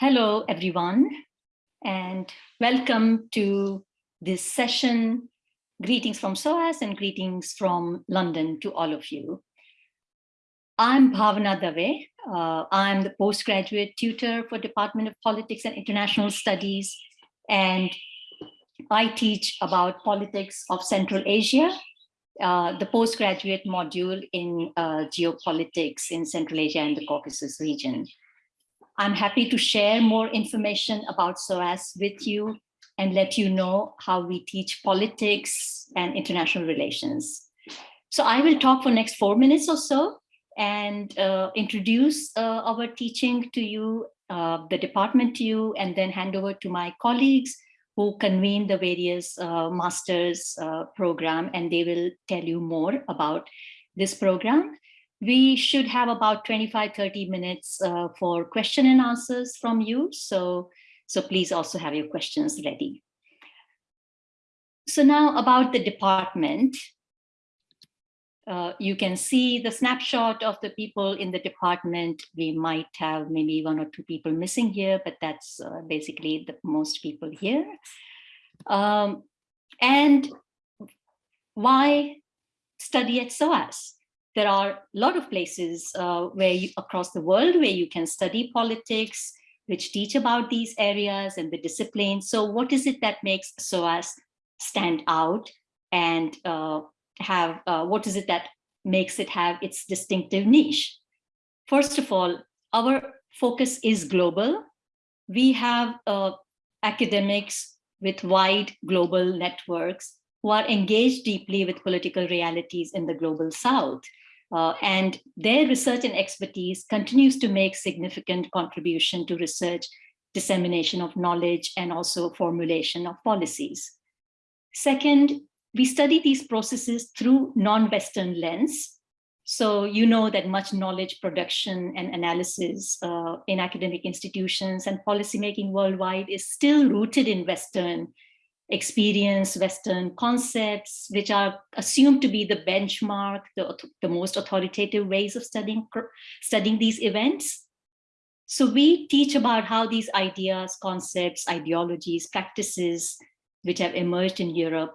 Hello, everyone, and welcome to this session. Greetings from SOAS and greetings from London to all of you. I'm Bhavna Dave. Uh, I'm the postgraduate tutor for Department of Politics and International Studies, and I teach about politics of Central Asia, uh, the postgraduate module in uh, geopolitics in Central Asia and the Caucasus region. I'm happy to share more information about SOAS with you and let you know how we teach politics and international relations. So I will talk for next four minutes or so and uh, introduce uh, our teaching to you, uh, the department to you, and then hand over to my colleagues who convene the various uh, master's uh, program, and they will tell you more about this program we should have about 25, 30 minutes uh, for question and answers from you. So, so please also have your questions ready. So now about the department. Uh, you can see the snapshot of the people in the department. We might have maybe one or two people missing here, but that's uh, basically the most people here. Um, and why study at SOAS? There are a lot of places uh, where you, across the world where you can study politics, which teach about these areas and the disciplines. So what is it that makes SOAS stand out and uh, have, uh, what is it that makes it have its distinctive niche? First of all, our focus is global. We have uh, academics with wide global networks who are engaged deeply with political realities in the global south. Uh, and their research and expertise continues to make significant contribution to research, dissemination of knowledge, and also formulation of policies. Second, we study these processes through non-Western lens. So you know that much knowledge production and analysis uh, in academic institutions and policymaking worldwide is still rooted in Western experience Western concepts, which are assumed to be the benchmark, the, the most authoritative ways of studying, studying these events. So we teach about how these ideas, concepts, ideologies, practices, which have emerged in Europe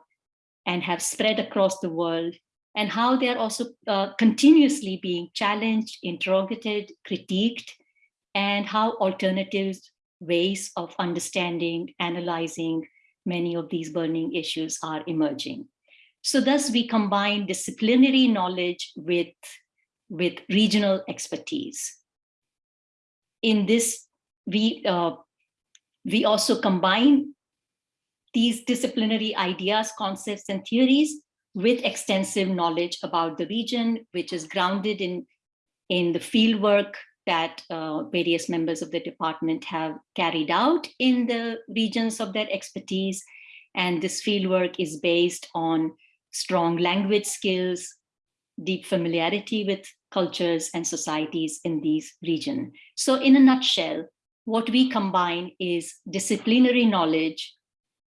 and have spread across the world, and how they're also uh, continuously being challenged, interrogated, critiqued, and how alternative ways of understanding, analyzing, many of these burning issues are emerging. So thus we combine disciplinary knowledge with, with regional expertise. In this, we, uh, we also combine these disciplinary ideas, concepts, and theories with extensive knowledge about the region, which is grounded in, in the fieldwork that uh, various members of the department have carried out in the regions of their expertise. And this fieldwork is based on strong language skills, deep familiarity with cultures and societies in these regions. So in a nutshell, what we combine is disciplinary knowledge,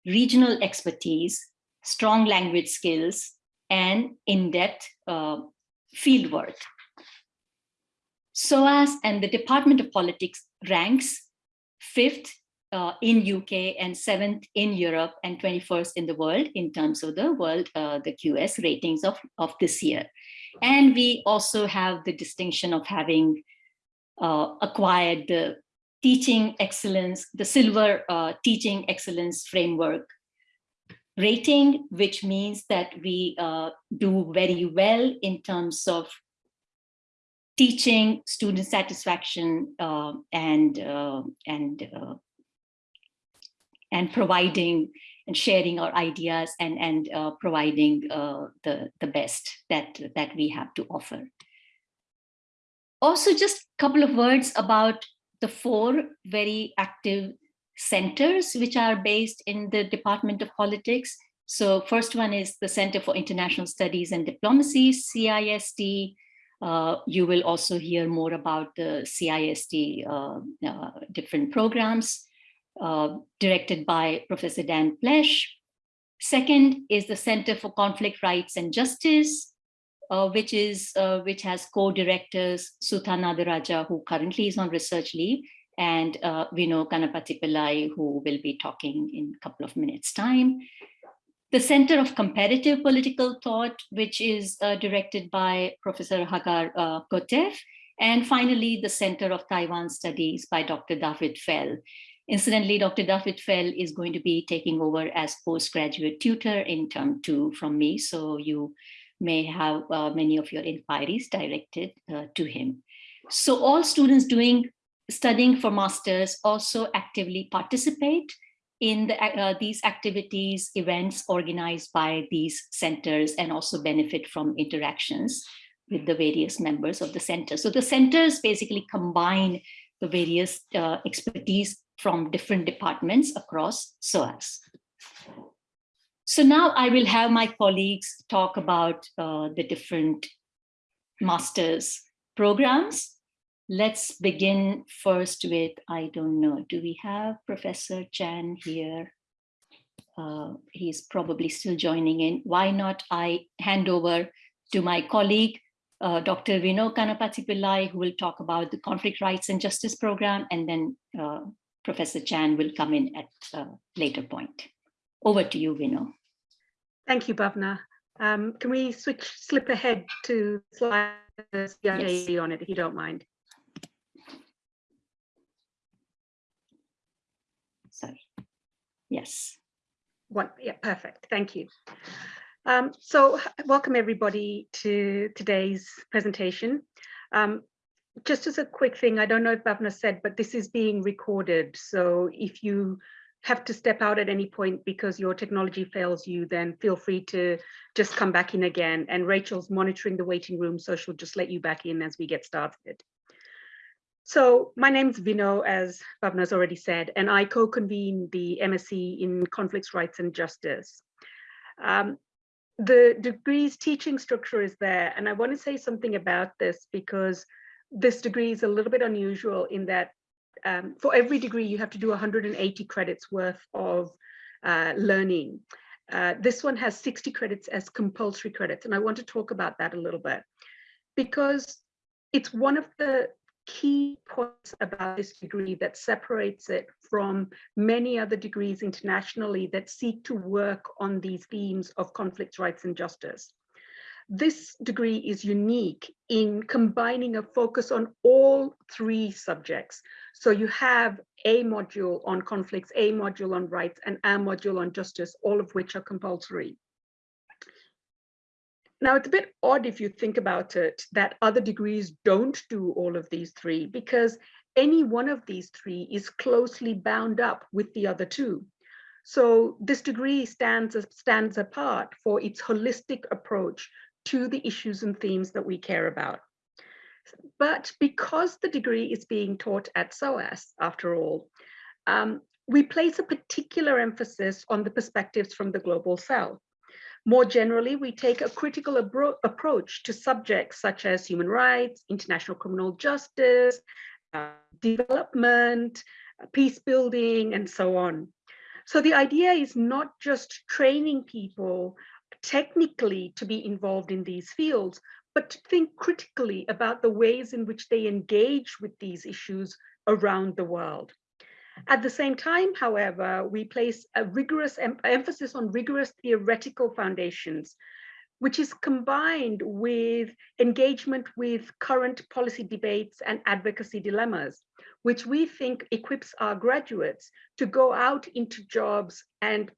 regional expertise, strong language skills, and in-depth uh, fieldwork. SOAS and the Department of Politics ranks fifth uh, in UK and seventh in Europe and 21st in the world in terms of the world, uh, the QS ratings of, of this year. And we also have the distinction of having uh, acquired the teaching excellence, the silver uh, teaching excellence framework rating, which means that we uh, do very well in terms of teaching, student satisfaction, uh, and uh, and uh, and providing and sharing our ideas and and uh, providing uh, the the best that that we have to offer. Also, just a couple of words about the four very active centers which are based in the Department of Politics. So first one is the Center for International Studies and Diplomacy, CISD, uh, you will also hear more about the CISD uh, uh, different programs uh, directed by Professor Dan Plesch. Second is the Center for Conflict Rights and Justice, which is which has co-directors Sutha Nadarajah, who currently is on research leave, and uh, Vino Ganapathy Pillai, who will be talking in a couple of minutes time. The Center of Comparative Political Thought, which is uh, directed by Professor Hagar uh, Kotef, and finally, the Center of Taiwan Studies by Dr. Dafydd Fell. Incidentally, Dr. Dafydd Fell is going to be taking over as postgraduate tutor in term two from me, so you may have uh, many of your inquiries directed uh, to him. So all students doing studying for masters also actively participate in the, uh, these activities, events organized by these centers and also benefit from interactions with the various members of the center. So the centers basically combine the various uh, expertise from different departments across SOAS. So now I will have my colleagues talk about uh, the different master's programs. Let's begin first with, I don't know, do we have Professor Chan here? Uh, he's probably still joining in. Why not I hand over to my colleague, uh, Dr. Vino Ganapathy Pillai, who will talk about the Conflict Rights and Justice Program, and then uh, Professor Chan will come in at a later point. Over to you, Vino. Thank you, Bhavna. Um, can we switch, slip ahead to slide yes. on it, if you don't mind? Sorry. Yes. One, yeah, perfect. Thank you. Um, so welcome everybody to today's presentation. Um, just as a quick thing, I don't know if Bhavna said, but this is being recorded. So if you have to step out at any point because your technology fails you, then feel free to just come back in again. And Rachel's monitoring the waiting room, so she'll just let you back in as we get started. So my name's Vino, as Bhavna's already said, and I co-convene the MSc in Conflicts, Rights and Justice. Um, the degree's teaching structure is there. And I want to say something about this because this degree is a little bit unusual in that um, for every degree, you have to do 180 credits worth of uh, learning. Uh, this one has 60 credits as compulsory credits. And I want to talk about that a little bit because it's one of the key points about this degree that separates it from many other degrees internationally that seek to work on these themes of conflict, rights, and justice. This degree is unique in combining a focus on all three subjects. So you have a module on conflicts, a module on rights, and a module on justice, all of which are compulsory. Now, it's a bit odd if you think about it that other degrees don't do all of these three because any one of these three is closely bound up with the other two. So this degree stands, stands apart for its holistic approach to the issues and themes that we care about. But because the degree is being taught at SOAS, after all, um, we place a particular emphasis on the perspectives from the global south. More generally, we take a critical approach to subjects such as human rights, international criminal justice, uh, development, uh, peace building, and so on. So the idea is not just training people technically to be involved in these fields, but to think critically about the ways in which they engage with these issues around the world. At the same time, however, we place a rigorous em emphasis on rigorous theoretical foundations, which is combined with engagement with current policy debates and advocacy dilemmas, which we think equips our graduates to go out into jobs and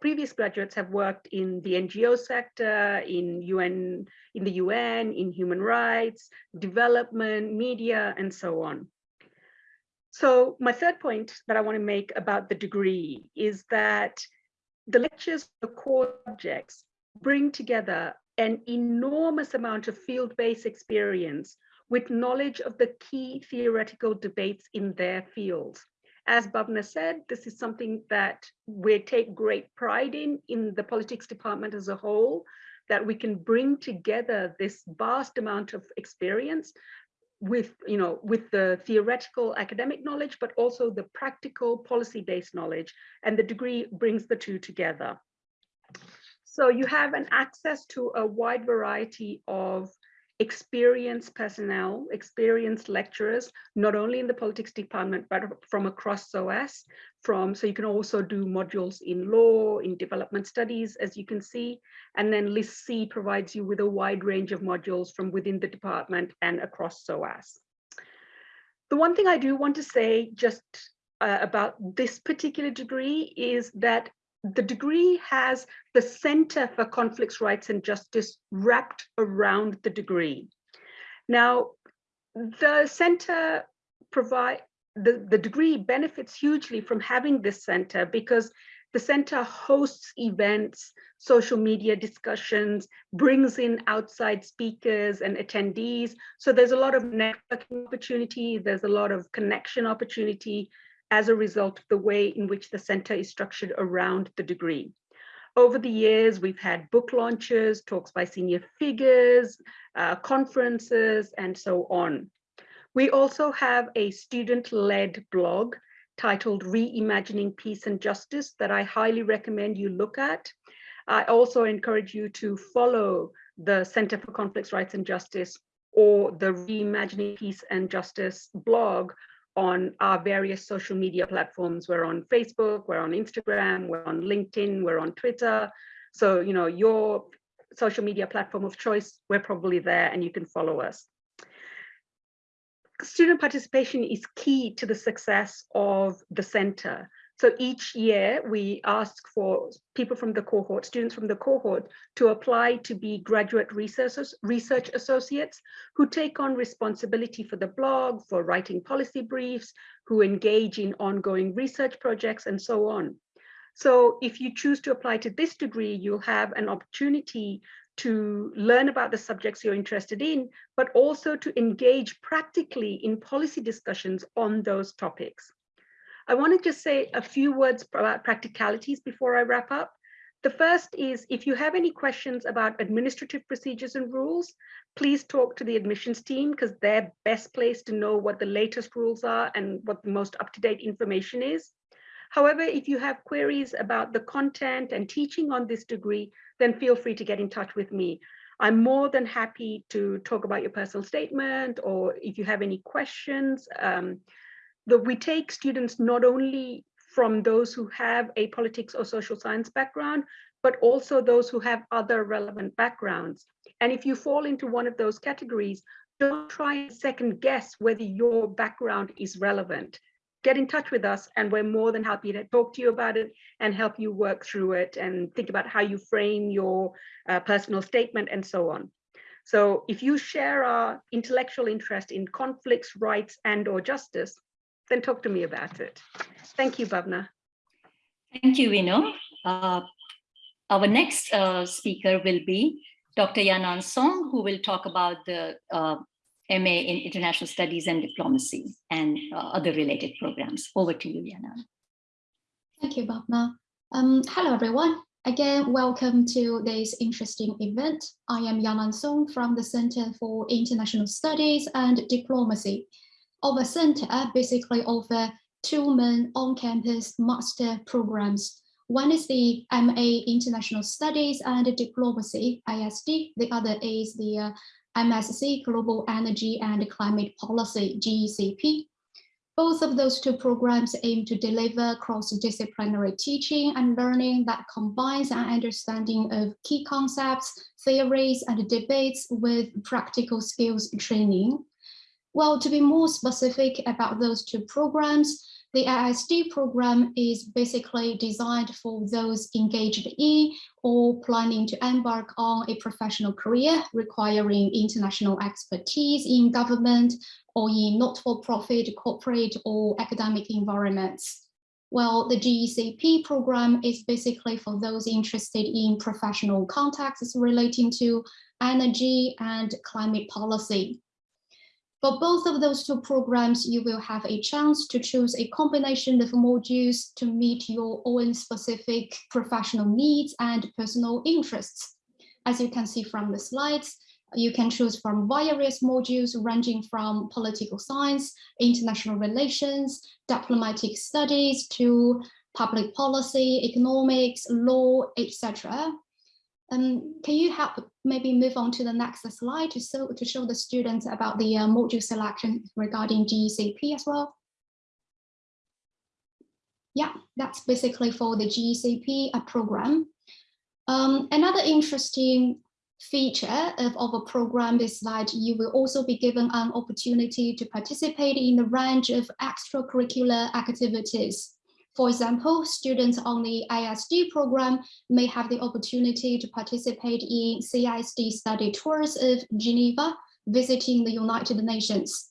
previous graduates have worked in the NGO sector, in UN, in the UN, in human rights, development, media, and so on. So my third point that I want to make about the degree is that the lectures, the core subjects, bring together an enormous amount of field-based experience with knowledge of the key theoretical debates in their fields. As Bhavna said, this is something that we take great pride in, in the politics department as a whole, that we can bring together this vast amount of experience with you know with the theoretical academic knowledge but also the practical policy based knowledge and the degree brings the two together. So you have an access to a wide variety of experienced personnel, experienced lecturers, not only in the politics department, but from across SOAS, from, so you can also do modules in law, in development studies, as you can see, and then List C provides you with a wide range of modules from within the department and across SOAS. The one thing I do want to say just uh, about this particular degree is that the degree has the Center for Conflicts, Rights and Justice wrapped around the degree. Now, the center provide the, the degree benefits hugely from having this center because the center hosts events, social media discussions, brings in outside speakers and attendees. So there's a lot of networking opportunity, there's a lot of connection opportunity, as a result of the way in which the center is structured around the degree. Over the years, we've had book launches, talks by senior figures, uh, conferences, and so on. We also have a student-led blog titled Reimagining Peace and Justice that I highly recommend you look at. I also encourage you to follow the Center for Conflicts, Rights and Justice or the Reimagining Peace and Justice blog on our various social media platforms. We're on Facebook, we're on Instagram, we're on LinkedIn, we're on Twitter. So, you know, your social media platform of choice, we're probably there and you can follow us. Student participation is key to the success of the center. So each year we ask for people from the cohort, students from the cohort to apply to be graduate research, research associates who take on responsibility for the blog, for writing policy briefs, who engage in ongoing research projects and so on. So if you choose to apply to this degree, you'll have an opportunity to learn about the subjects you're interested in, but also to engage practically in policy discussions on those topics. I want to just say a few words about practicalities before I wrap up. The first is if you have any questions about administrative procedures and rules, please talk to the admissions team because they're best placed to know what the latest rules are and what the most up-to-date information is. However, if you have queries about the content and teaching on this degree, then feel free to get in touch with me. I'm more than happy to talk about your personal statement or if you have any questions. Um, that we take students not only from those who have a politics or social science background, but also those who have other relevant backgrounds. And if you fall into one of those categories, don't try and second guess whether your background is relevant. Get in touch with us and we're more than happy to talk to you about it and help you work through it and think about how you frame your uh, personal statement and so on. So if you share our intellectual interest in conflicts, rights, and or justice, then talk to me about it. Thank you, Bhavna. Thank you, Vino. Uh, our next uh, speaker will be Dr. Yanan Song, who will talk about the uh, MA in International Studies and Diplomacy and uh, other related programs. Over to you, Yanan. Thank you, Bhavna. Um, hello, everyone. Again, welcome to this interesting event. I am Yanan Song from the Center for International Studies and Diplomacy our center basically offer two main on-campus master programs. One is the MA International Studies and Diplomacy, ISD. The other is the uh, MSc Global Energy and Climate Policy, GECP. Both of those two programs aim to deliver cross-disciplinary teaching and learning that combines an understanding of key concepts, theories, and debates with practical skills training. Well, to be more specific about those two programs, the ISD program is basically designed for those engaged in or planning to embark on a professional career requiring international expertise in government or in not-for-profit, corporate or academic environments. Well, the GECP program is basically for those interested in professional contexts relating to energy and climate policy. For both of those two programs, you will have a chance to choose a combination of modules to meet your own specific professional needs and personal interests. As you can see from the slides, you can choose from various modules ranging from political science, international relations, diplomatic studies to public policy, economics, law, etc. Um, can you help maybe move on to the next slide to show, to show the students about the uh, module selection regarding GECP as well? Yeah, that's basically for the GECP uh, program. Um, another interesting feature of of a program is that you will also be given an opportunity to participate in a range of extracurricular activities. For example, students on the ISD program may have the opportunity to participate in CISD study tours of Geneva, visiting the United Nations.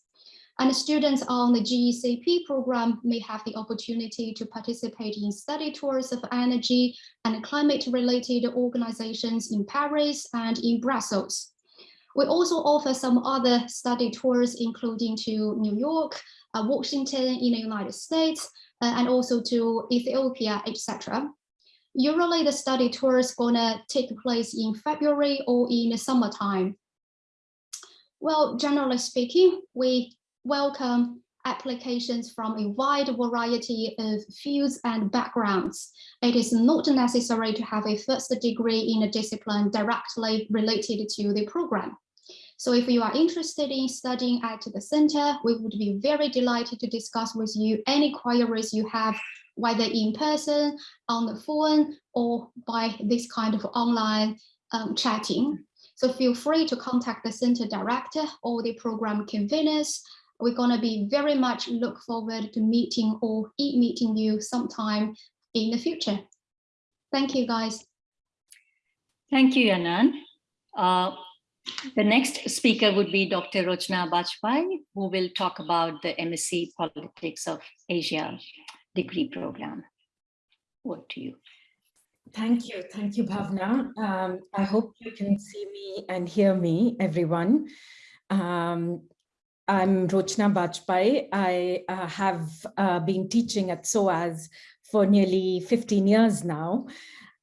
And students on the GECP program may have the opportunity to participate in study tours of energy and climate-related organizations in Paris and in Brussels. We also offer some other study tours, including to New York, uh, Washington in the United States, uh, and also to Ethiopia, etc. Usually the study tour is gonna take place in February or in the summertime. Well, generally speaking, we welcome applications from a wide variety of fields and backgrounds. It is not necessary to have a first degree in a discipline directly related to the program. So if you are interested in studying at the center, we would be very delighted to discuss with you any queries you have, whether in person, on the phone, or by this kind of online um, chatting. So feel free to contact the center director or the program conveners we're going to be very much look forward to meeting or e-meeting you sometime in the future. Thank you, guys. Thank you, Yanan. Uh, the next speaker would be Dr. Rochna Bajpai, who will talk about the MSc Politics of Asia degree program. Over to you. Thank you. Thank you, Bhavna. Um, I hope you can see me and hear me, everyone. Um, I'm Rochna Bajpai. I uh, have uh, been teaching at SOAS for nearly 15 years now.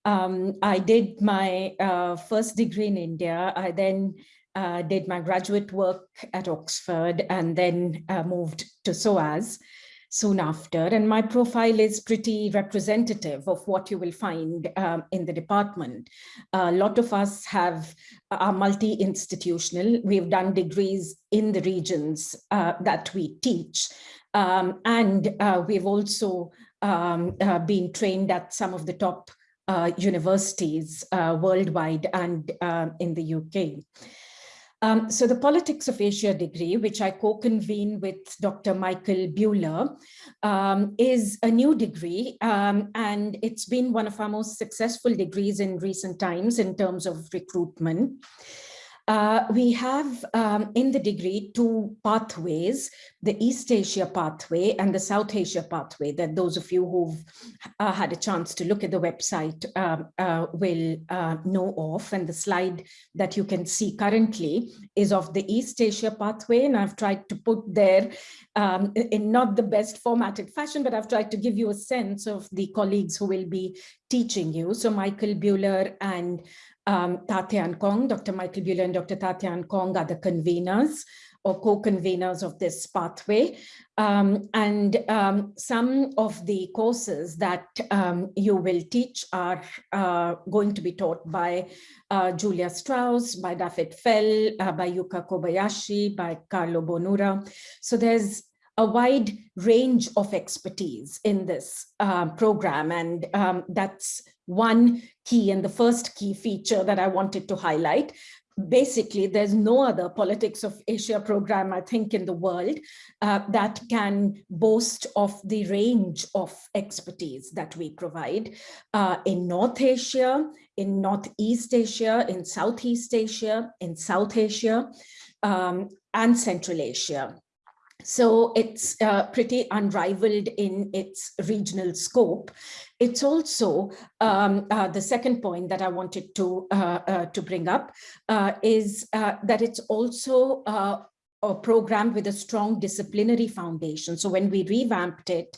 Um, I did my uh, first degree in India. I then uh, did my graduate work at Oxford and then uh, moved to SOAS soon after. And my profile is pretty representative of what you will find um, in the department. A lot of us have are multi-institutional. We've done degrees in the regions uh, that we teach. Um, and uh, we've also um, uh, been trained at some of the top uh, universities uh, worldwide and uh, in the UK. Um, so the Politics of Asia degree, which I co-convene with Dr. Michael Buehler, um, is a new degree, um, and it's been one of our most successful degrees in recent times in terms of recruitment. Uh, we have um, in the degree two pathways, the East Asia pathway and the South Asia pathway that those of you who've uh, had a chance to look at the website um, uh, will uh, know of. And the slide that you can see currently is of the East Asia pathway. And I've tried to put there um, in not the best formatted fashion, but I've tried to give you a sense of the colleagues who will be teaching you. So Michael Buehler and um, Tat Yan Kong, Dr. Michael Buehler and Dr. Tat Yan Kong are the conveners or co-conveners of this pathway. Um, and um, some of the courses that um, you will teach are uh, going to be taught by uh, Julia Strauss, by Dafydd Fell, uh, by Yuka Kobayashi, by Carlo Bonura. So there's a wide range of expertise in this uh, program. And um, that's one key and the first key feature that I wanted to highlight. Basically, there's no other politics of Asia program, I think, in the world uh, that can boast of the range of expertise that we provide uh, in North Asia, in Northeast Asia, in Southeast Asia, in South Asia, um, and Central Asia. So it's uh, pretty unrivaled in its regional scope. It's also um, uh, the second point that I wanted to uh, uh to bring up uh, is uh, that it's also a program with a strong disciplinary foundation. So when we revamped it,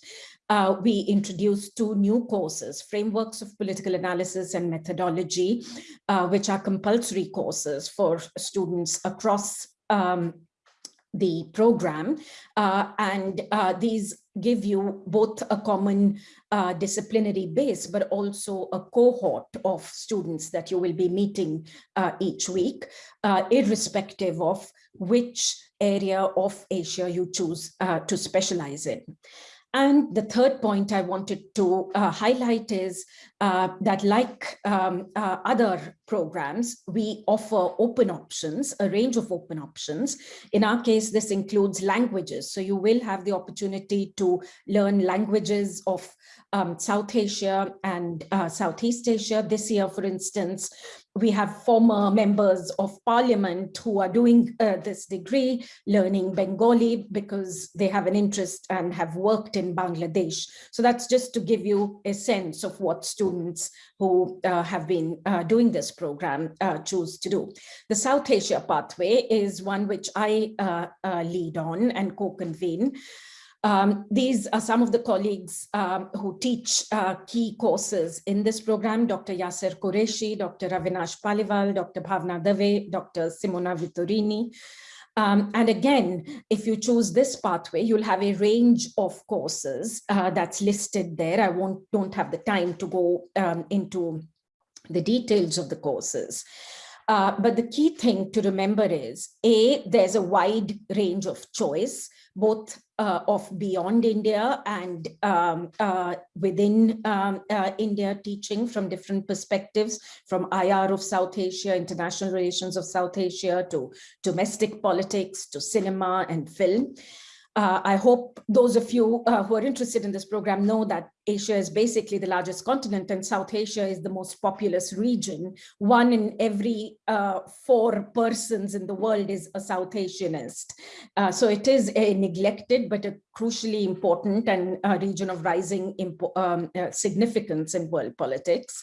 uh, we introduced two new courses, Frameworks of Political Analysis and Methodology, uh, which are compulsory courses for students across um, the program uh, and uh, these give you both a common uh, disciplinary base but also a cohort of students that you will be meeting uh, each week uh, irrespective of which area of Asia you choose uh, to specialize in. And the third point I wanted to uh, highlight is uh, that like um, uh, other programs, we offer open options, a range of open options. In our case, this includes languages. So you will have the opportunity to learn languages of um, South Asia and uh, Southeast Asia. This year, for instance, we have former members of parliament who are doing uh, this degree, learning Bengali because they have an interest and have worked in Bangladesh. So that's just to give you a sense of what students who uh, have been uh, doing this program uh, choose to do. The South Asia pathway is one which I uh, uh, lead on and co-convene. Um, these are some of the colleagues um, who teach uh, key courses in this program, Dr. Yasser Qureshi, Dr. Avinash Paliwal, Dr. Bhavna Dave, Dr. Simona Vittorini. Um, and again, if you choose this pathway, you'll have a range of courses uh, that's listed there. I won't don't have the time to go um, into the details of the courses. Uh, but the key thing to remember is, A, there's a wide range of choice both uh, of beyond India and um, uh, within um, uh, India teaching from different perspectives, from IR of South Asia, international relations of South Asia, to domestic politics, to cinema and film. Uh, I hope those of you uh, who are interested in this program know that Asia is basically the largest continent and South Asia is the most populous region. One in every uh, four persons in the world is a South Asianist. Uh, so it is a neglected but a crucially important and region of rising um, uh, significance in world politics.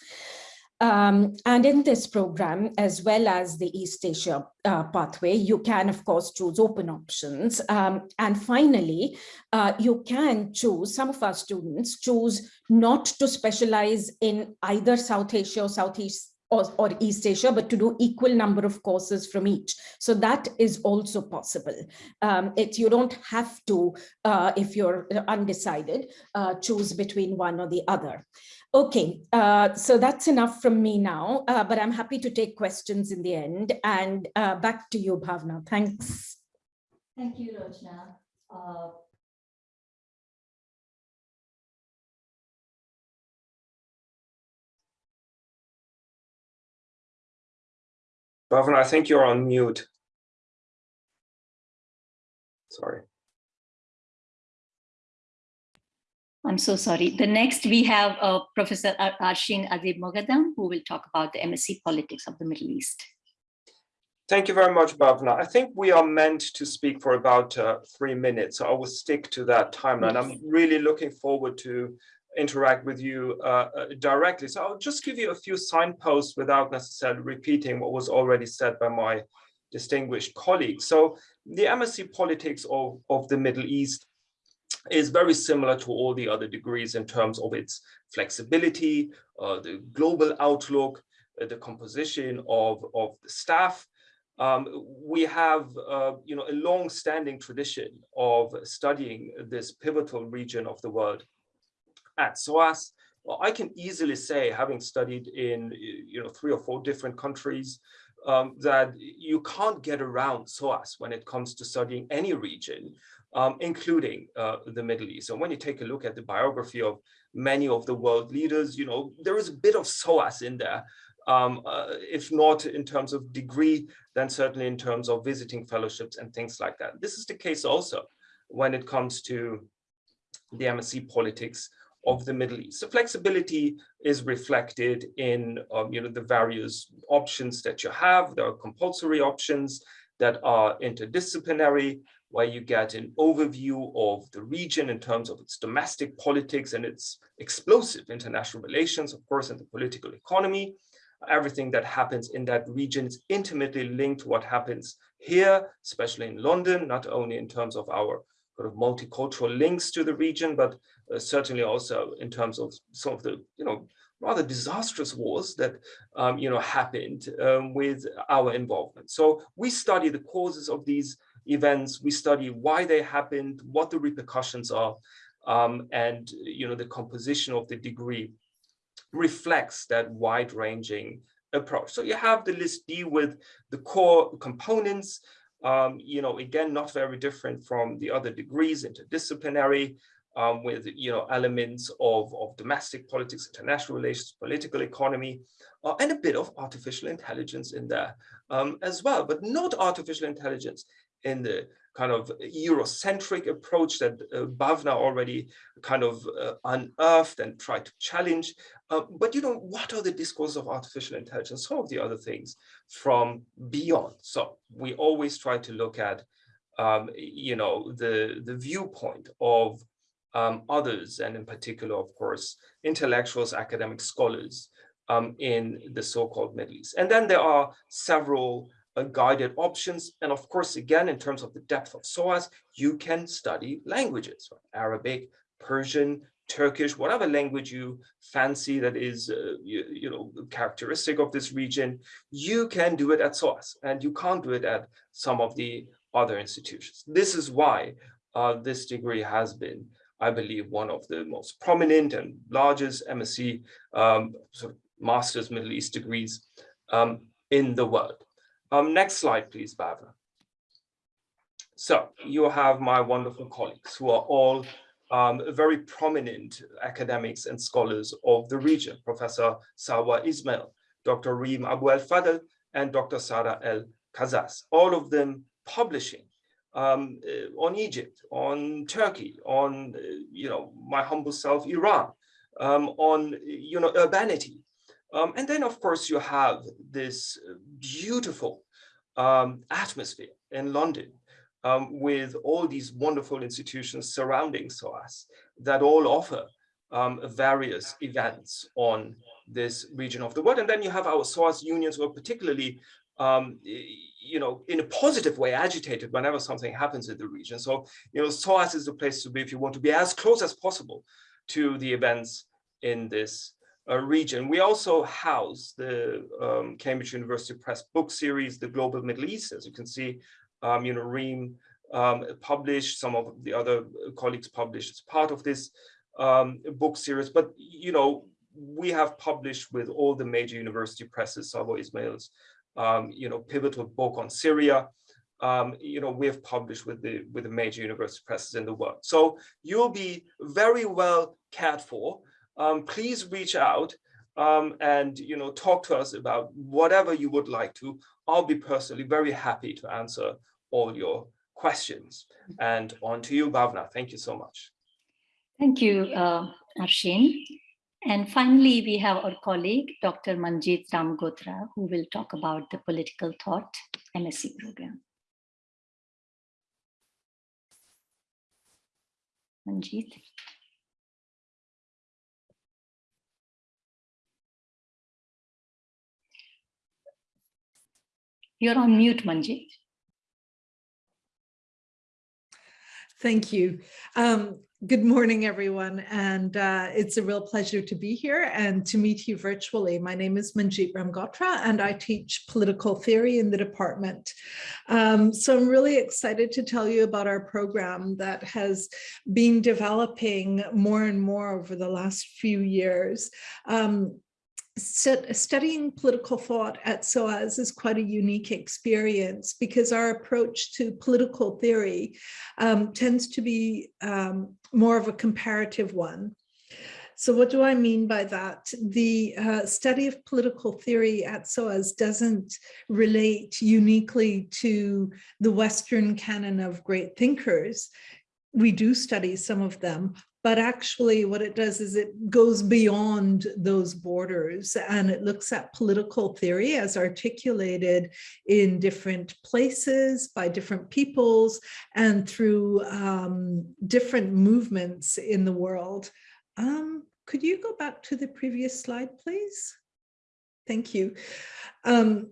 Um, and in this program, as well as the East Asia uh, pathway, you can, of course, choose open options. Um, and finally, uh, you can choose, some of our students choose not to specialize in either South Asia or Southeast or, or, East Asia, but to do equal number of courses from each. So that is also possible. Um, it, you don't have to, uh, if you're undecided, uh, choose between one or the other. Okay, uh, so that's enough from me now, uh, but I'm happy to take questions in the end. And uh, back to you, Bhavna. Thanks. Thank you, Rochna. Uh, Bhavna, I think you're on mute. Sorry. I'm so sorry. The next we have uh, Professor Arshin Adib Moghaddam, who will talk about the MSc Politics of the Middle East. Thank you very much, Bhavna. I think we are meant to speak for about uh, three minutes, so I will stick to that timeline. I'm really looking forward to interact with you uh, uh, directly. So I'll just give you a few signposts without necessarily repeating what was already said by my distinguished colleagues. So the MSc Politics of, of the Middle East is very similar to all the other degrees in terms of its flexibility, uh, the global outlook, uh, the composition of, of the staff. Um, we have, uh, you know, a long-standing tradition of studying this pivotal region of the world at SOAS. Well, I can easily say, having studied in, you know, three or four different countries, um, that you can't get around SOAS when it comes to studying any region um, including uh, the Middle East. And when you take a look at the biography of many of the world leaders, you know, there is a bit of SOAS in there. Um, uh, if not in terms of degree, then certainly in terms of visiting fellowships and things like that. This is the case also when it comes to the MSc politics of the Middle East. The flexibility is reflected in um, you know, the various options that you have. There are compulsory options that are interdisciplinary where you get an overview of the region in terms of its domestic politics and its explosive international relations, of course, and the political economy. Everything that happens in that region is intimately linked to what happens here, especially in London, not only in terms of our sort of multicultural links to the region, but uh, certainly also in terms of some of the, you know, rather disastrous wars that um, you know happened um, with our involvement. So we study the causes of these events, we study why they happened, what the repercussions are, um, and you know the composition of the degree reflects that wide-ranging approach. So you have the list deal with the core components, um, you know, again, not very different from the other degrees, interdisciplinary, um, with, you know, elements of, of domestic politics, international relations, political economy, uh, and a bit of artificial intelligence in there um, as well, but not artificial intelligence in the kind of Eurocentric approach that uh, Bhavna already kind of uh, unearthed and tried to challenge. Uh, but you know, what are the discourses of artificial intelligence? Some of the other things from beyond. So we always try to look at, um, you know, the, the viewpoint of um, others, and in particular, of course, intellectuals, academic scholars um, in the so-called Middle East. And then there are several uh, guided options. And of course, again, in terms of the depth of SOAS, you can study languages, right? Arabic, Persian, Turkish, whatever language you fancy that is, uh, you, you, know, characteristic of this region, you can do it at SOAS and you can't do it at some of the other institutions. This is why uh, this degree has been, I believe, one of the most prominent and largest MSc um, sort of master's Middle East degrees um, in the world. Um, next slide, please, Bhavna. So you have my wonderful colleagues who are all um, very prominent academics and scholars of the region, Professor Salwa Ismail, Dr. Reem Abou-El-Fadl, and Dr. Sara El-Kazaz, all of them publishing um, uh, on Egypt, on Turkey, on, uh, you know, my humble self, Iran, um, on, you know, urbanity, um, and then, of course, you have this beautiful um, atmosphere in London um, with all these wonderful institutions surrounding SOAS that all offer um, various events on this region of the world. And then you have our SOAS unions who are particularly, um, you know, in a positive way agitated whenever something happens in the region. So, you know, SOAS is the place to be if you want to be as close as possible to the events in this uh, region. We also house the um, Cambridge University Press book series, The Global Middle East. As you can see, um, you know, Reem um, published, some of the other colleagues published as part of this um, book series. But, you know, we have published with all the major university presses, Salwa Ismail's, um, you know, pivotal book on Syria. Um, you know, we have published with the with the major university presses in the world. So you'll be very well cared for um, please reach out um, and you know talk to us about whatever you would like to. I'll be personally very happy to answer all your questions. And on to you, Bhavna. Thank you so much. Thank you, uh, Arshin. And finally, we have our colleague, Dr. Manjeet Ramgotra, who will talk about the Political Thought MSc program. Manjeet. You're on mute, Manjeet. Thank you. Um, good morning, everyone. And uh, it's a real pleasure to be here and to meet you virtually. My name is Manjeet Ramgotra, and I teach political theory in the department. Um, so I'm really excited to tell you about our program that has been developing more and more over the last few years. Um, studying political thought at SOAS is quite a unique experience because our approach to political theory um, tends to be um, more of a comparative one. So what do I mean by that? The uh, study of political theory at SOAS doesn't relate uniquely to the Western canon of great thinkers. We do study some of them, but actually what it does is it goes beyond those borders and it looks at political theory as articulated in different places by different peoples and through um, different movements in the world. Um, could you go back to the previous slide, please? Thank you. Um,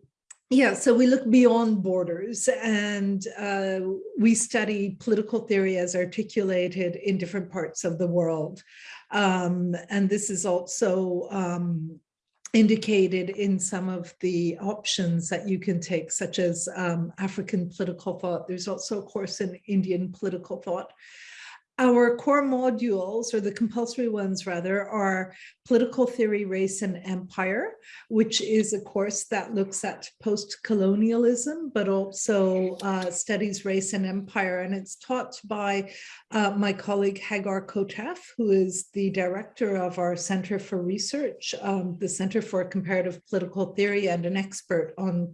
yeah, so we look beyond borders and uh, we study political theory as articulated in different parts of the world. Um, and this is also um, indicated in some of the options that you can take, such as um, African political thought. There's also a course in Indian political thought. Our core modules, or the compulsory ones rather, are Political Theory, Race and Empire, which is a course that looks at post-colonialism, but also uh, studies race and empire. And it's taught by uh, my colleague Hagar Kotef, who is the director of our Center for Research, um, the Center for Comparative Political Theory, and an expert on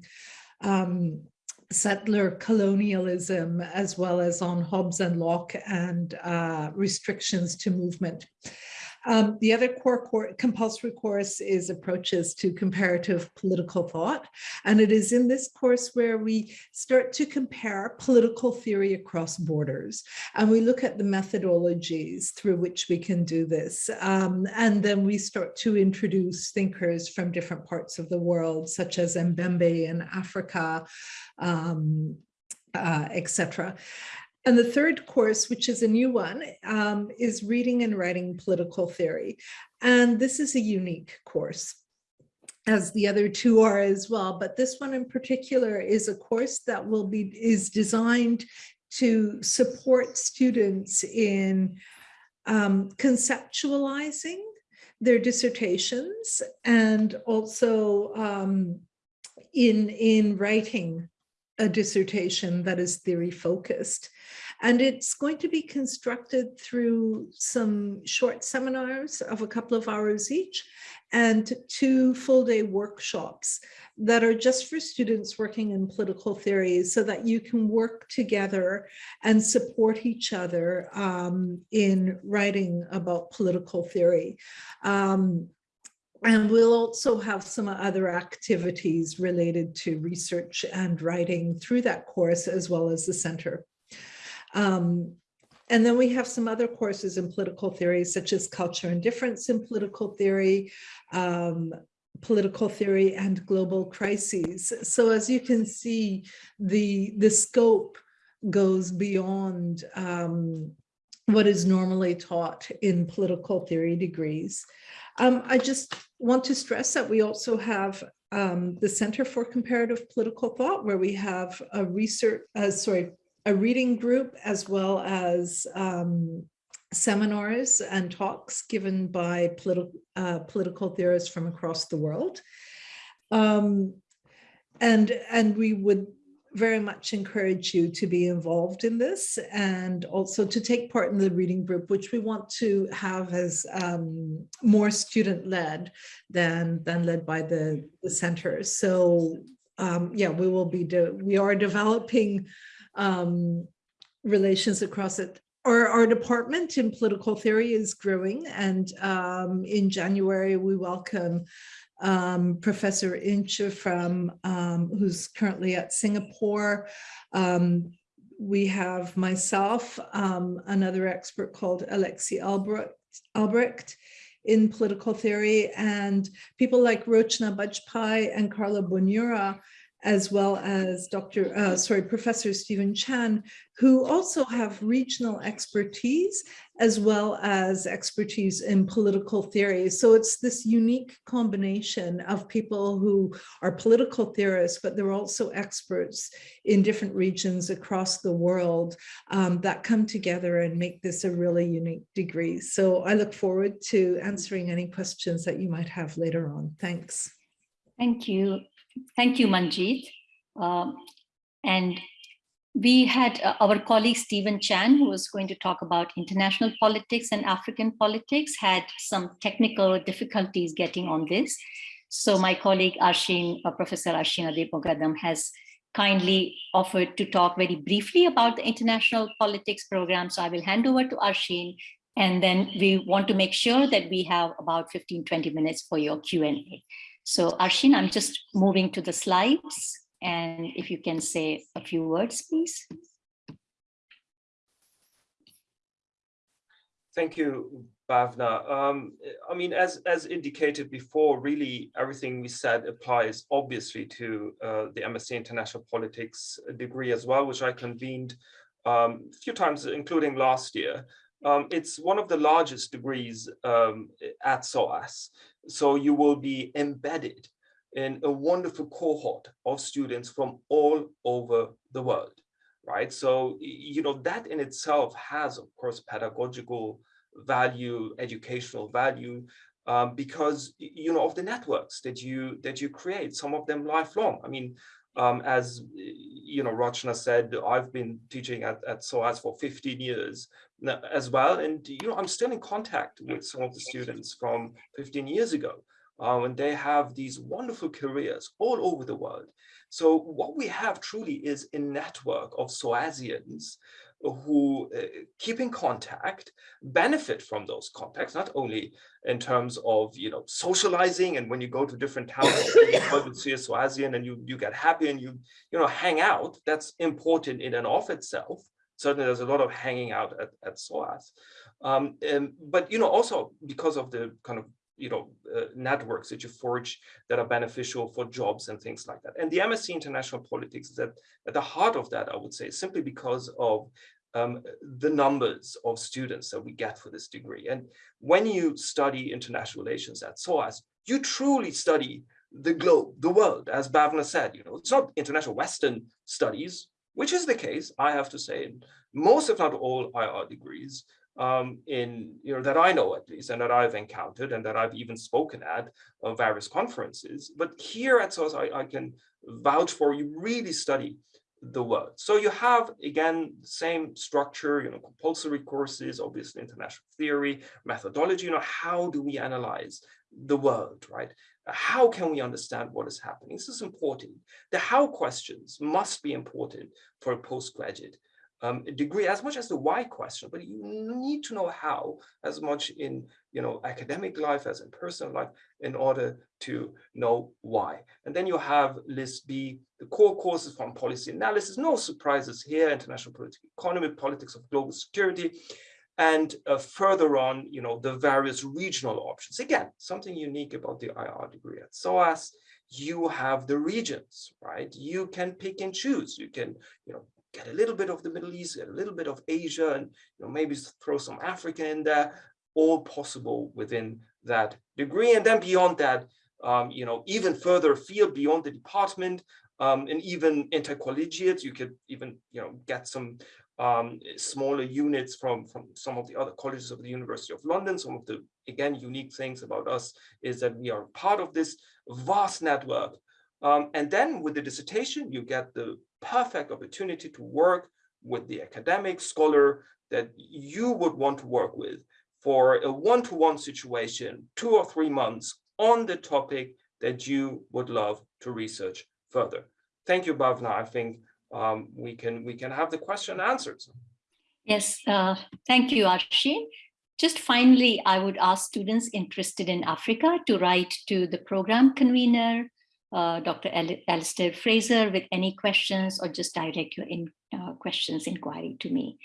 um, settler colonialism, as well as on Hobbes and Locke and uh, restrictions to movement. Um, the other core, core, compulsory course is approaches to comparative political thought. And it is in this course where we start to compare political theory across borders. And we look at the methodologies through which we can do this. Um, and then we start to introduce thinkers from different parts of the world, such as Mbembe in Africa, um, uh, etc. And the third course, which is a new one, um, is reading and writing political theory. And this is a unique course as the other two are as well. But this one in particular is a course that will be is designed to support students in um, conceptualizing their dissertations and also um, in, in writing a dissertation that is theory focused. And it's going to be constructed through some short seminars of a couple of hours each and two full day workshops that are just for students working in political theory so that you can work together and support each other um, in writing about political theory. Um, and we'll also have some other activities related to research and writing through that course as well as the center. Um, and then we have some other courses in political theory, such as culture and difference in political theory, um, political theory and global crises. So as you can see, the, the scope goes beyond um, what is normally taught in political theory degrees. Um, I just want to stress that we also have um, the Center for Comparative Political Thought, where we have a research, uh, sorry, a reading group, as well as um, seminars and talks given by politi uh, political theorists from across the world. Um, and, and we would very much encourage you to be involved in this and also to take part in the reading group, which we want to have as um, more student-led than, than led by the, the center. So um, yeah, we will be, we are developing um, relations across it. Our, our department in political theory is growing and um, in January we welcome um, Professor Inch from um, who's currently at Singapore. Um, we have myself, um, another expert called Alexi Albrecht, Albrecht in political theory, and people like Rochna Bajpai and Carlo Bonura as well as Dr. Uh, sorry, Professor Stephen Chan, who also have regional expertise as well as expertise in political theory. So it's this unique combination of people who are political theorists, but they're also experts in different regions across the world um, that come together and make this a really unique degree. So I look forward to answering any questions that you might have later on. Thanks. Thank you. Thank you, Manjeet. Um, and we had uh, our colleague Stephen Chan, who was going to talk about international politics and African politics, had some technical difficulties getting on this. So my colleague Arshin, uh, Professor Arshin Adib-Moghaddam has kindly offered to talk very briefly about the international politics program. So I will hand over to Arshin and then we want to make sure that we have about 15, 20 minutes for your Q&A. So Arshin, I'm just moving to the slides. And if you can say a few words, please. Thank you, Bhavna. Um, I mean, as, as indicated before, really everything we said applies obviously to uh, the MSc International Politics degree as well, which I convened um, a few times, including last year. Um, it's one of the largest degrees um, at SOAS. So you will be embedded in a wonderful cohort of students from all over the world, right? So, you know, that in itself has, of course, pedagogical value, educational value, um, because, you know, of the networks that you that you create, some of them lifelong. I mean, um, as you know, Rachna said, I've been teaching at, at SOAS for 15 years as well. And, you know, I'm still in contact with some of the students from 15 years ago. Uh, and they have these wonderful careers all over the world. So what we have truly is a network of SOASians who uh, keep in contact, benefit from those contacts, not only in terms of, you know, socializing and when you go to different towns, you see a SOASian and you, you get happy and you, you know, hang out, that's important in and of itself. Certainly there's a lot of hanging out at, at SOAS. Um, and, but, you know, also because of the kind of you know, uh, networks that you forge that are beneficial for jobs and things like that. And the MSc International Politics is at, at the heart of that, I would say, simply because of um, the numbers of students that we get for this degree. And when you study international relations at SOAS, you truly study the globe, the world, as Bhavna said, you know, it's not international Western studies, which is the case, I have to say, in most, if not all IR degrees, um, in you know that I know at least, and that I've encountered, and that I've even spoken at uh, various conferences. But here at SOAS, I, I can vouch for you really study the world. So you have again the same structure, you know, compulsory courses, obviously international theory, methodology. You know, how do we analyze the world, right? How can we understand what is happening? This is important. The how questions must be important for a postgraduate um, degree as much as the why question, but you need to know how as much in you know academic life as in personal life in order to know why. And then you have list B, the core courses from policy analysis, no surprises here, international political economy, politics of global security, and uh, further on, you know, the various regional options. Again, something unique about the IR degree at SOAS, you have the regions, right? You can pick and choose. You can, you know, get a little bit of the Middle East, get a little bit of Asia, and you know, maybe throw some Africa in there, all possible within that degree. And then beyond that, um, you know, even further afield beyond the department, um, and even intercollegiate, you could even, you know, get some um, smaller units from, from some of the other colleges of the University of London. Some of the, again, unique things about us is that we are part of this vast network. Um, and then with the dissertation, you get the perfect opportunity to work with the academic scholar that you would want to work with for a one-to-one -one situation, two or three months on the topic that you would love to research further. Thank you, Bhavna. I think um, we can we can have the question answered. Yes, uh, thank you, Arshi. Just finally, I would ask students interested in Africa to write to the program convener uh, Dr. Al Alistair Fraser with any questions or just direct your in, uh, questions inquiry to me.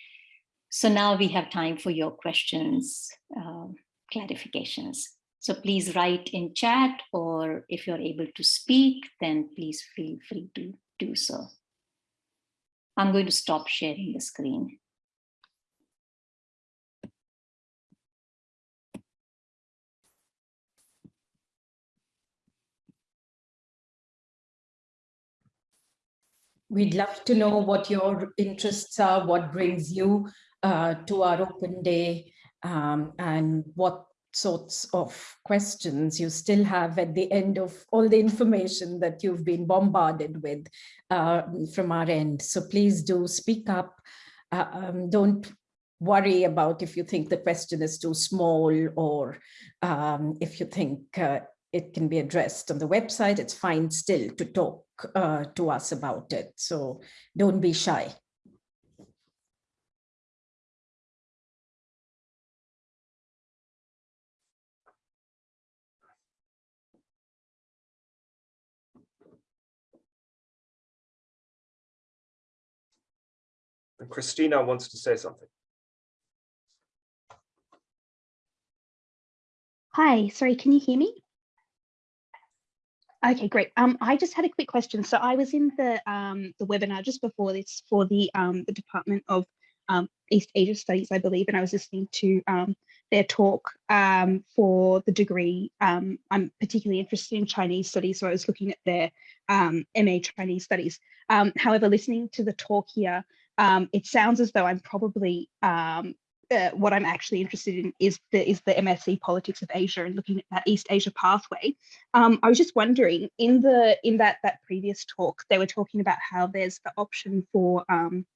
So now we have time for your questions, uh, clarifications. So please write in chat or if you're able to speak, then please feel free to do so. I'm going to stop sharing the screen. We'd love to know what your interests are, what brings you uh, to our open day, um, and what sorts of questions you still have at the end of all the information that you've been bombarded with uh, from our end. So please do speak up. Uh, um, don't worry about if you think the question is too small or um, if you think uh, it can be addressed on the website. It's fine still to talk uh, to us about it. So don't be shy. And Christina wants to say something. Hi, sorry, can you hear me? Okay, great. Um, I just had a quick question. So I was in the um, the webinar just before this for the um, the Department of um, East Asia Studies, I believe, and I was listening to um, their talk um, for the degree. Um, I'm particularly interested in Chinese studies, so I was looking at their um, MA Chinese studies. Um, however, listening to the talk here, um, it sounds as though I'm probably um, what I'm actually interested in is the is the MSc Politics of Asia and looking at that East Asia pathway. Um, I was just wondering in the in that that previous talk they were talking about how there's the option for um,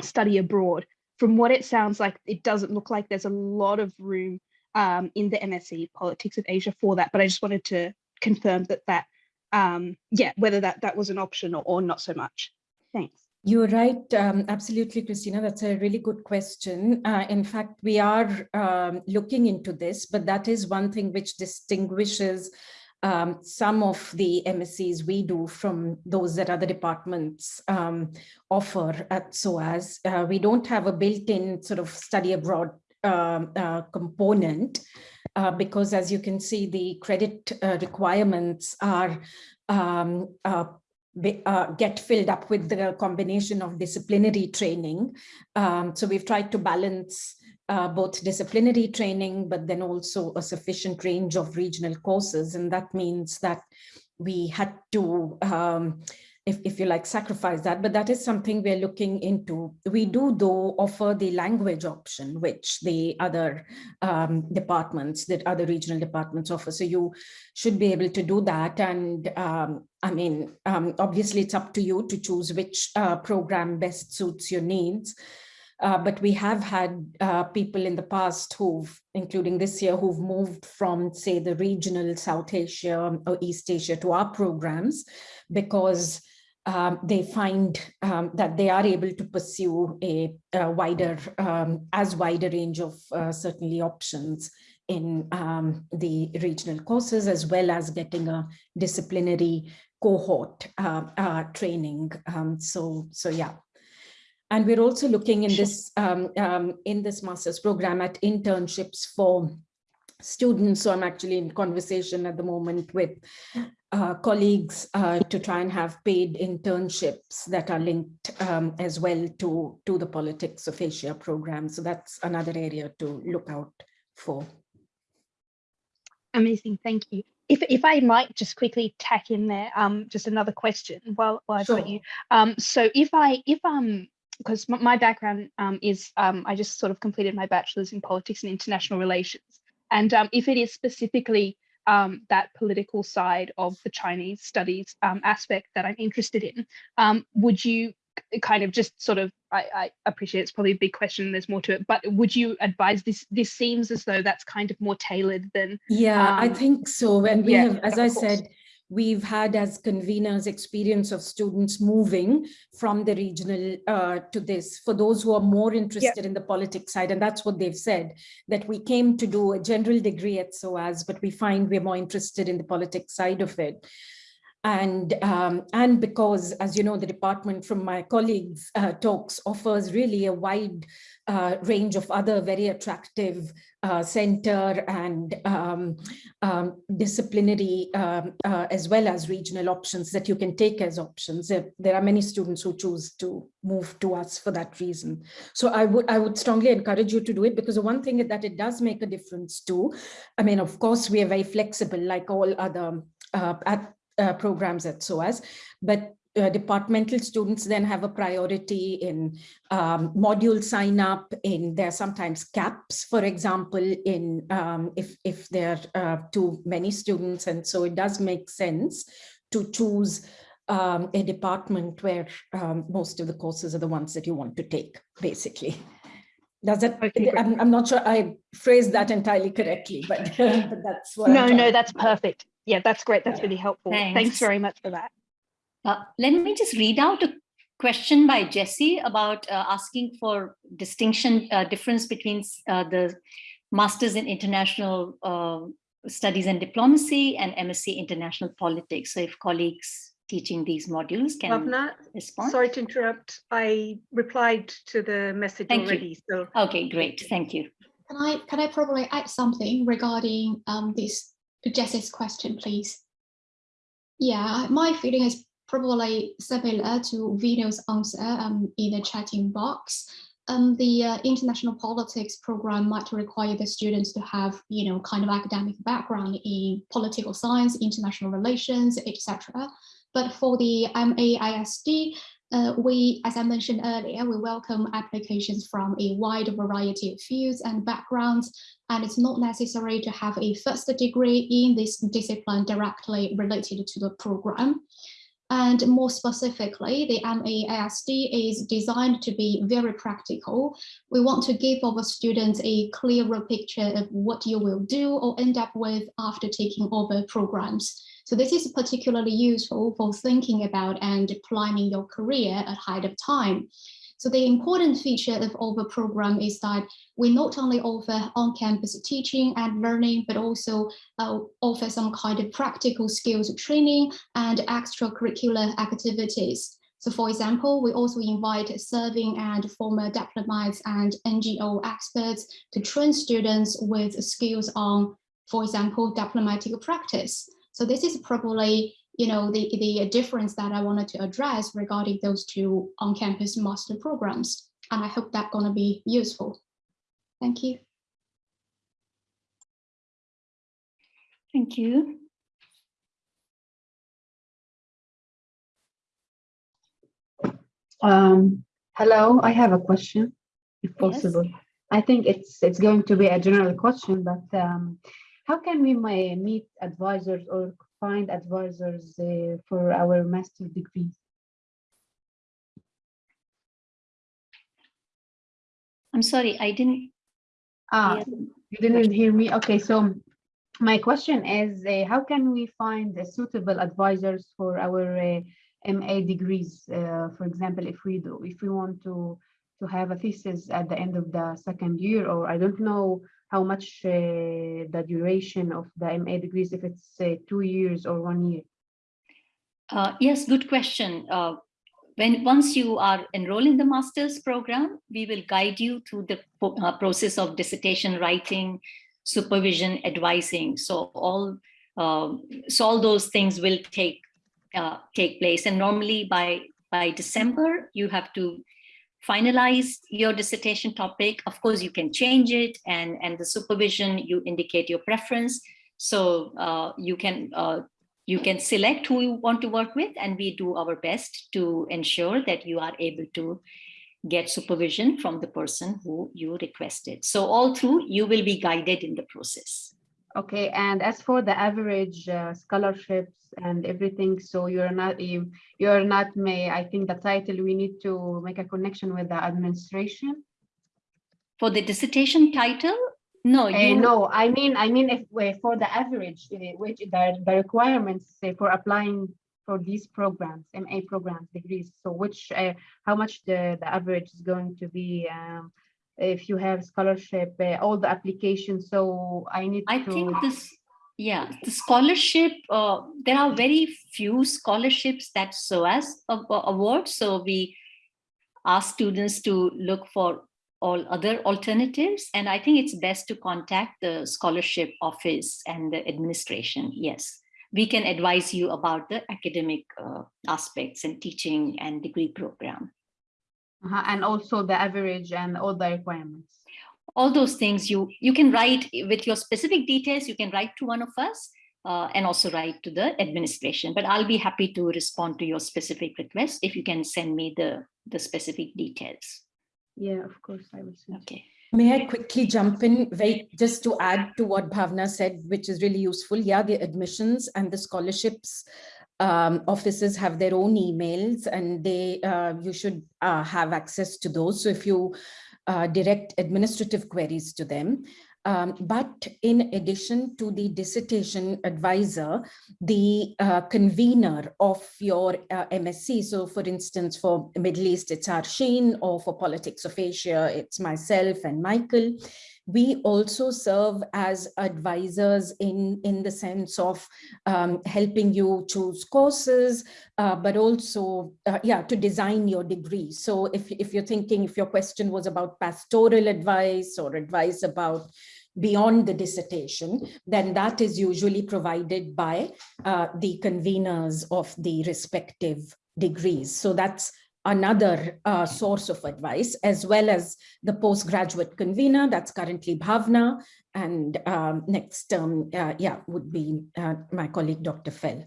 study abroad. From what it sounds like, it doesn't look like there's a lot of room um, in the MSc Politics of Asia for that. But I just wanted to confirm that that um, yeah whether that that was an option or, or not so much. Thanks. You're right, um, absolutely, Christina. That's a really good question. Uh, in fact, we are um, looking into this, but that is one thing which distinguishes um, some of the MSCs we do from those that other departments um, offer at SOAS. Uh, we don't have a built-in sort of study abroad um, uh, component uh, because as you can see, the credit uh, requirements are um, uh, uh, get filled up with the combination of disciplinary training. Um, so we've tried to balance uh, both disciplinary training, but then also a sufficient range of regional courses. And that means that we had to um, if, if you like, sacrifice that, but that is something we're looking into. We do, though, offer the language option, which the other um, departments, that other regional departments offer. So you should be able to do that. And um, I mean, um, obviously, it's up to you to choose which uh, program best suits your needs. Uh, but we have had uh, people in the past who've, including this year, who've moved from, say, the regional South Asia or East Asia to our programs because um, they find um, that they are able to pursue a, a wider, um, as wide a range of uh, certainly options in um, the regional courses, as well as getting a disciplinary cohort uh, uh, training. Um, so, so yeah. And we're also looking in this um, in this master's program at internships for students. So I'm actually in conversation at the moment with uh, colleagues uh, to try and have paid internships that are linked um, as well to, to the Politics of Asia program. So that's another area to look out for. Amazing, thank you. If, if I might just quickly tack in there, um, just another question while, while I've sure. got you. Um, so if I, if um, because my background um, is um, I just sort of completed my bachelor's in politics and international relations. And um, if it is specifically um, that political side of the Chinese studies um, aspect that I'm interested in, um, would you kind of just sort of, I, I, appreciate it's probably a big question, there's more to it, but would you advise this, this seems as though that's kind of more tailored than- Yeah, I um, think so. And we yeah, have, as I course. said, we've had as conveners experience of students moving from the regional uh, to this for those who are more interested yeah. in the politics side and that's what they've said that we came to do a general degree at SOAS but we find we're more interested in the politics side of it and um, and because as you know the department from my colleagues uh, talks offers really a wide uh, range of other very attractive uh, center and um, um, disciplinary um, uh, as well as regional options that you can take as options. There, are many students who choose to move to us for that reason. So i would i would strongly encourage you to do it because the one thing that it does make a difference too i mean of course we are very flexible like all other uh, at uh, programs at SOAS, but uh, departmental students then have a priority in um, module sign up in there are sometimes caps for example in um, if if there are uh, too many students and so it does make sense to choose um, a department where um, most of the courses are the ones that you want to take basically. Does that okay, I'm, I'm, not sure i phrased that entirely correctly but, but that's what no no that's perfect yeah, that's great. That's really helpful. Thanks, Thanks very much for that. Uh, let me just read out a question by Jesse about uh, asking for distinction, uh, difference between uh, the Masters in International uh, Studies and Diplomacy and MSc International Politics. So if colleagues teaching these modules can Bhavna, respond. Sorry to interrupt. I replied to the message Thank already. You. So okay, great. Thank you. Can I can I probably add something regarding um, this Jess's question, please. Yeah, my feeling is probably similar to Vino's answer um, in the chatting box. um, the uh, international politics program might require the students to have, you know, kind of academic background in political science, international relations, etc. But for the MAISD, uh, we, as I mentioned earlier, we welcome applications from a wide variety of fields and backgrounds, and it's not necessary to have a first degree in this discipline directly related to the program. And more specifically, the MAISD is designed to be very practical. We want to give our students a clearer picture of what you will do or end up with after taking over programs. So this is particularly useful for thinking about and planning your career ahead of time. So the important feature of our program is that we not only offer on-campus teaching and learning, but also uh, offer some kind of practical skills training and extracurricular activities. So for example, we also invite serving and former diplomats and NGO experts to train students with skills on, for example, diplomatic practice. So this is probably you know, the, the difference that I wanted to address regarding those two on-campus master programs. And I hope that's going to be useful. Thank you. Thank you. Um, hello, I have a question, if Yes. possible. I think it's it's going to be a general question, but um, how can we may meet advisors or find advisors uh, for our master degrees? I'm sorry, I didn't. Ah, you didn't hear me? Okay, so my question is, uh, how can we find uh, suitable advisors for our uh, MA degrees? Uh, for example, if we do, if we want to to have a thesis at the end of the second year, or I don't know how much uh, the duration of the MA degrees, if it's uh, two years or one year. Uh, yes, good question. When once you are enrolled in the master's program, we will guide you through the process of dissertation writing, supervision, advising. So all um, so all those things will take uh, take place. And normally by by December, you have to finalize your dissertation topic. Of course, you can change it, and and the supervision you indicate your preference. So uh, you can uh, you can select who you want to work with and we do our best to ensure that you are able to get supervision from the person who you requested. So all through you will be guided in the process. Okay, and as for the average uh, scholarships and everything, so you're not you you're not may I think the title we need to make a connection with the administration. For the dissertation title, no, Uh, you no, I mean I mean if uh, for the average, uh, which the the requirements uh, for applying for these programs, MA programs, degrees. So which uh, how much the the average is going to be. Um, if you have scholarship, uh, all the applications. So I need to I to. think this, yeah, the scholarship, uh, there are very few scholarships that SOAS a- a- awards. So we ask students to look for all other alternatives. And I think it's best to contact the scholarship office and the administration. Yes, we can advise you about the academic uh, aspects and teaching and degree program. Uh-huh, and also the average and all the requirements. all those things you you can write with your specific details you can write to one of us uh, and also write to the administration but i'll be happy to respond to your specific request if you can send me the the specific details Yeah, of course, I will. send okay May I quickly jump in, wait, just to add to what Bhavna said, which is really useful. Yeah, the admissions and the scholarships um, offices have their own emails and they, uh, you should uh, have access to those. So if you uh, direct administrative queries to them. Um, but in addition to the dissertation advisor, the uh, convener of your uh, MSc, so for instance, for Middle East, it's Arshin, or for Politics of Asia, it's myself and Michael. We also serve as advisors in, in the sense of um, helping you choose courses, uh, but also, uh, yeah, to design your degree. So if, if you're thinking, if your question was about pastoral advice or advice about beyond the dissertation, then that is usually provided by uh, the conveners of the respective degrees. So that's another uh, source of advice, as well as the postgraduate convener, that's currently Bhavna, and um, next term, uh, yeah, would be uh, my colleague, Dr. Fell.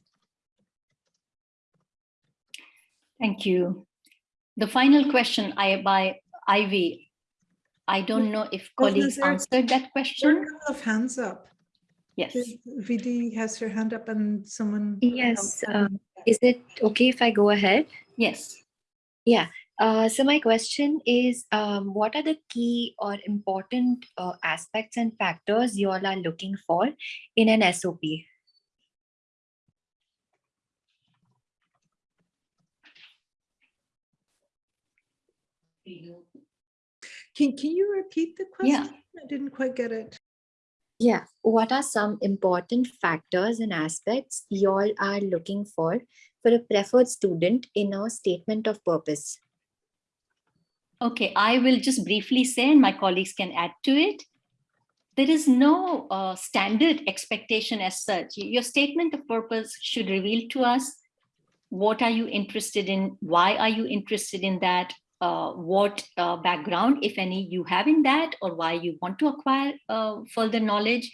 Thank you. The final question I by Ivy. I don't know if colleagues is answered that question. a couple of hands up. Yes. Vidi has her hand up and someone. Yes, um. Is it okay if I go ahead? Yes. Uh, so my question is, um, what are the key or important uh, aspects and factors you all are looking for in an SOP? Can, can you repeat the Yeah. question? I didn't quite get it. Yeah, what are some important factors and aspects you all are looking for for a preferred student in a statement of purpose? Okay, I will just briefly say, and my colleagues can add to it. There is no uh, standard expectation as such. Your statement of purpose should reveal to us what are you interested in, why are you interested in that, uh, what uh, background, if any, you have in that, or why you want to acquire uh, further knowledge.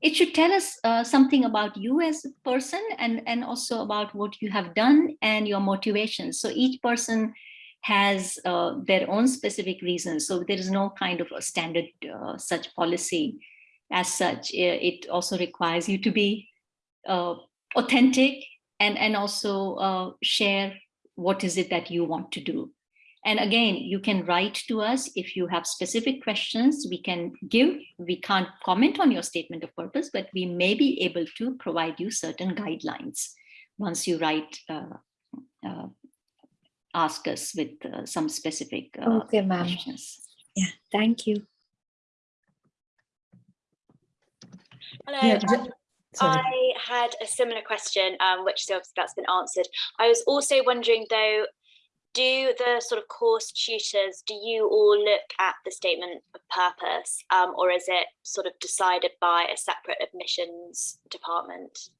It should tell us uh, something about you as a person and, and also about what you have done and your motivations. So each person has uh, their own specific reasons. So there is no kind of a standard uh, such policy as such. It also requires you to be authentic and, and also share what is it that you want to do. And again, you can write to us if you have specific questions we can give. We can't comment on your statement of purpose, but we may be able to provide you certain guidelines once you write uh, uh, ask us with uh, some specific uh, Okay, ma'am. questions. Yeah, thank you. Hello. Yeah, um, sorry. I had a similar question, um, which so obviously that's been answered. I was also wondering though, do the sort of course tutors, do you all look at the statement of purpose um, or is it sort of decided by a separate admissions department?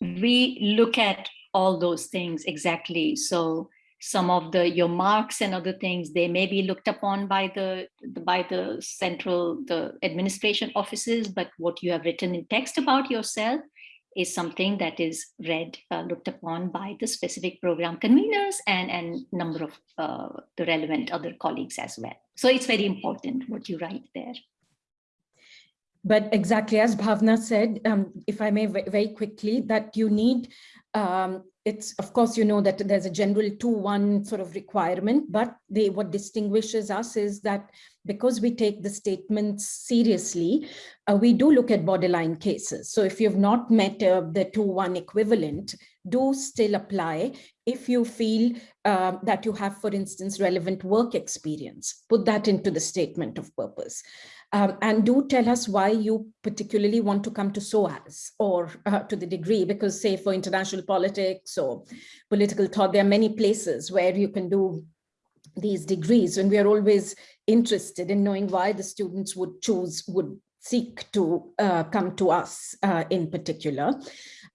We look at all those things exactly. So some of the your marks and other things they may be looked upon by the by the central the administration offices, but what you have written in text about yourself is something that is read uh, looked upon by the specific program conveners and and number of uh, the relevant other colleagues as well. So it's very important what you write there. But exactly as Bhavna said, um, if I may very quickly, that you need, um, it's of course, you know that there's a general 2-1 sort of requirement, but they what distinguishes us is that because we take the statements seriously, uh, we do look at borderline cases. So if you've not met uh, the 2-1 equivalent, do still apply if you feel uh, that you have, for instance, relevant work experience. Put that into the statement of purpose. Um, and do tell us why you particularly want to come to SOAS or uh, to the degree, because say for international politics or political thought, there are many places where you can do these degrees and we are always interested in knowing why the students would choose, would seek to uh, come to us uh, in particular.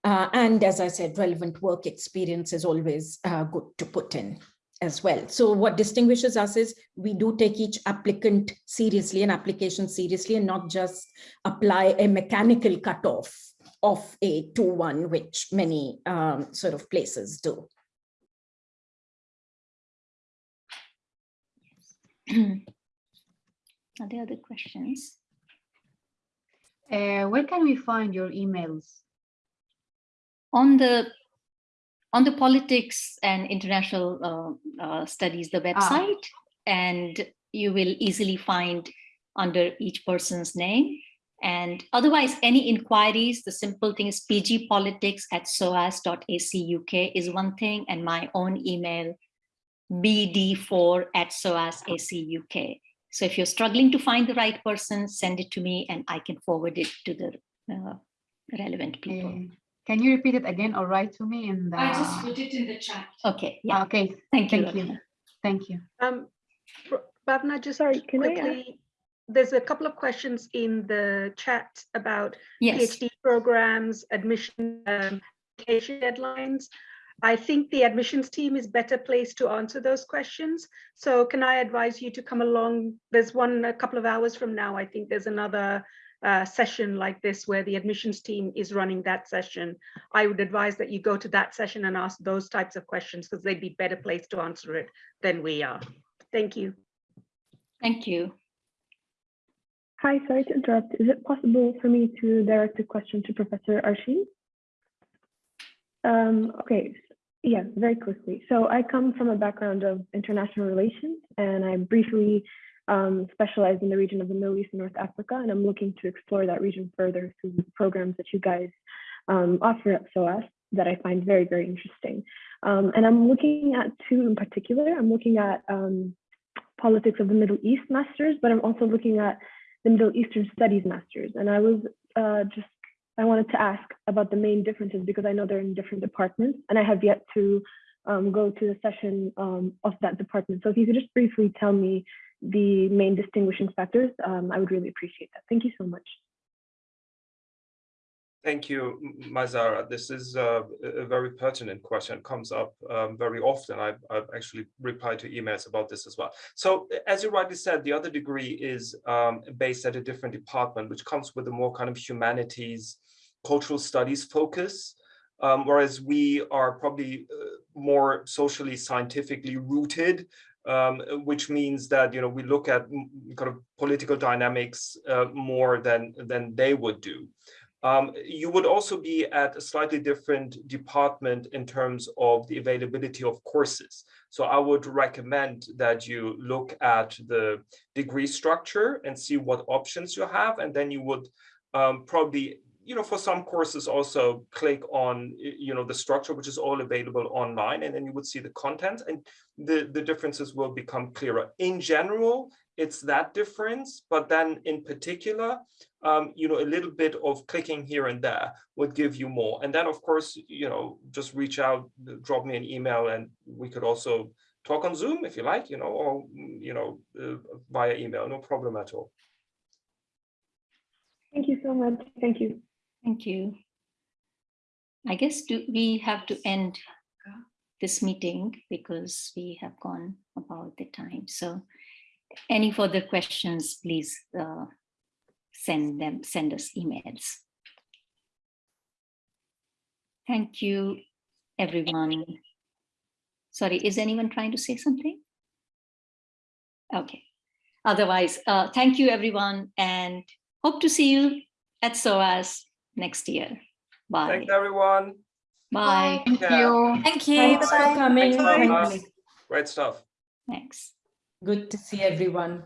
Uh, and as I said, relevant work experience is always uh, good to put in as well. So what distinguishes us is we do take each applicant seriously and application seriously and not just apply a mechanical cutoff of a 2-1, which many um, sort of places do. Are there other questions? Uh, where can we find your emails? on the on the politics and international uh, uh, studies the website and you will easily find under each person's name. And otherwise any inquiries the simple thing is pgpolitics at soas.ac.uk is one thing and my own email bd4 at soas.ac.uk so if you're struggling to find the right person send it to me and i can forward it to the uh, relevant people. Uh, can you repeat it again or write to me in the? I just put it in the chat. Okay, yeah, Okay, thank you. thank you. Ratna. thank you. Um, Br- Bhavna, just Sorry, can I there's a couple of questions in the chat about Yes, PhD programs, admission, um, application deadlines. I think the admissions team is better placed to answer those questions. So can I advise you to come along? There's one a couple of hours from now. I think there's another uh, session like this where the admissions team is running that session. I would advise that you go to that session and ask those types of questions because they'd be better placed to answer it than we are. Thank you. Thank you. Hi, sorry to interrupt. Is it possible for me to direct a question to Professor Arshin? Um, okay, yeah, very quickly. So I come from a background of international relations and I briefly um, specialized in the region of the Middle East and North Africa, and I'm looking to explore that region further through the programs that you guys um, offer at SOAS that I find very, very interesting. Um, and I'm looking at two in particular. I'm looking at um, politics of the Middle East masters, but I'm also looking at the Middle Eastern Studies masters. And I was uh, just, I wanted to ask about the main differences because I know they're in different departments and I have yet to um, go to the session um, of that department. So if you could just briefly tell me the main distinguishing factors, um, I would really appreciate that. Thank you so much. Thank you, Mazara. This is a, a, very pertinent question. Comes up um, very often. I've, I've, actually replied to emails about this as well. So as you rightly said, the other degree is um, based at a different department, which comes with a more kind of humanities, cultural studies focus. Um, whereas we are probably uh, more socially scientifically rooted um, which means that you know we look at kind of political dynamics uh, more than than they would do. Um, you would also be at a slightly different department in terms of the availability of courses. So I would recommend that you look at the degree structure and see what options you have, and then you would um, probably you know, for some courses also click on, you know, the structure, which is all available online, and then you would see the content and the, the differences will become clearer. In general, it's that difference, but then in particular, um, you know, a little bit of clicking here and there would give you more. And then, of course, you know, just reach out, drop me an email, and we could also talk on Zoom if you like, you know, or, you know, uh, via email, no problem at all. Thank you so much. Thank you. Thank you. I guess do we have to end this meeting because we have gone about the time. So any further questions, please uh, send them, send us emails. Thank you, everyone. Sorry, is anyone trying to say something? Okay. Otherwise, uh, thank you, everyone, and hope to see you at SOAS next year. Bye. Thanks, everyone. Bye. Thank you. Thank you. Thanks for coming. Thanks, Great stuff. Thanks. Good to see everyone.